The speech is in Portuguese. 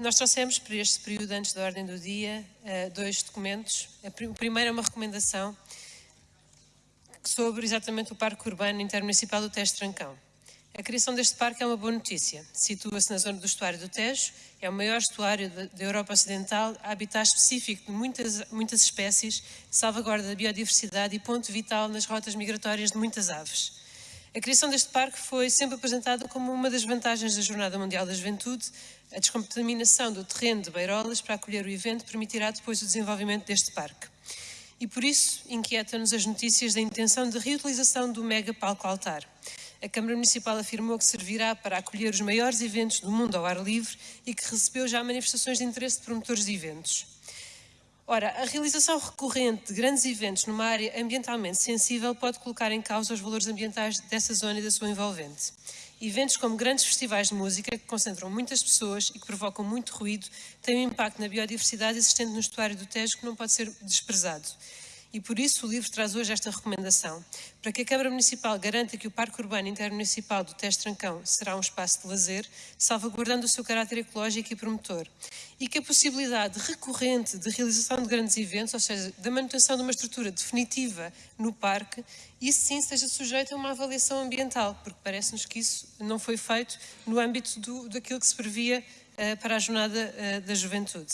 Nós trouxemos para este período antes da ordem do dia eh, dois documentos. O primeiro é uma recomendação sobre exatamente o Parque Urbano Intermunicipal do Tejo Trancão. A criação deste parque é uma boa notícia. Situa-se na zona do estuário do Tejo, é o maior estuário da Europa Ocidental, habitat específico de muitas, muitas espécies, salvaguarda da biodiversidade e ponto vital nas rotas migratórias de muitas aves. A criação deste parque foi sempre apresentada como uma das vantagens da Jornada Mundial da Juventude. A descontaminação do terreno de Beirolas para acolher o evento permitirá depois o desenvolvimento deste parque. E por isso inquieta-nos as notícias da intenção de reutilização do mega palco altar. A Câmara Municipal afirmou que servirá para acolher os maiores eventos do mundo ao ar livre e que recebeu já manifestações de interesse de promotores de eventos. Ora, a realização recorrente de grandes eventos numa área ambientalmente sensível pode colocar em causa os valores ambientais dessa zona e da sua envolvente. Eventos como grandes festivais de música, que concentram muitas pessoas e que provocam muito ruído, têm um impacto na biodiversidade existente no estuário do Tejo que não pode ser desprezado. E por isso o livro traz hoje esta recomendação, para que a Câmara Municipal garanta que o Parque Urbano Intermunicipal do Tejo Trancão será um espaço de lazer, salvaguardando o seu caráter ecológico e promotor, e que a possibilidade recorrente de realização de grandes eventos, ou seja, da manutenção de uma estrutura definitiva no parque, isso sim esteja sujeito a uma avaliação ambiental, porque parece-nos que isso não foi feito no âmbito do, daquilo que se previa uh, para a Jornada uh, da Juventude.